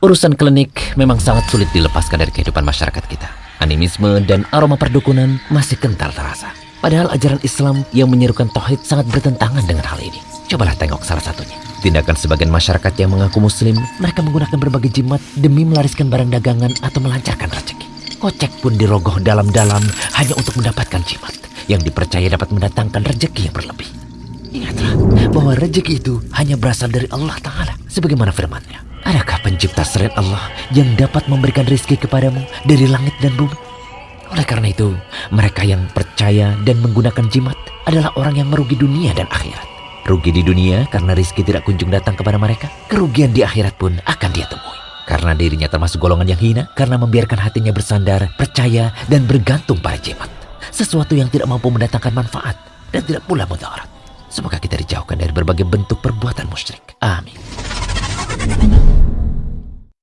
Urusan klinik memang sangat sulit dilepaskan dari kehidupan masyarakat kita. Animisme dan aroma perdukunan masih kental terasa. Padahal ajaran Islam yang menyerukan tauhid sangat bertentangan dengan hal ini. Cobalah tengok salah satunya. Tindakan sebagian masyarakat yang mengaku muslim, mereka menggunakan berbagai jimat demi melariskan barang dagangan atau melancarkan rezeki. Kocek pun dirogoh dalam-dalam hanya untuk mendapatkan jimat yang dipercaya dapat mendatangkan rezeki yang berlebih. Ingatlah bahwa rezeki itu hanya berasal dari Allah Ta'ala. Sebagaimana firmannya. Adakah pencipta selain Allah yang dapat memberikan rizki kepadamu dari langit dan bumi? Oleh karena itu, mereka yang percaya dan menggunakan jimat adalah orang yang merugi dunia dan akhirat. Rugi di dunia karena rizki tidak kunjung datang kepada mereka. Kerugian di akhirat pun akan dia temui. Karena dirinya termasuk golongan yang hina karena membiarkan hatinya bersandar, percaya, dan bergantung pada jimat. Sesuatu yang tidak mampu mendatangkan manfaat dan tidak pula mudarat. Semoga kita dijauhkan dari berbagai bentuk perbuatan musyrik. Amin.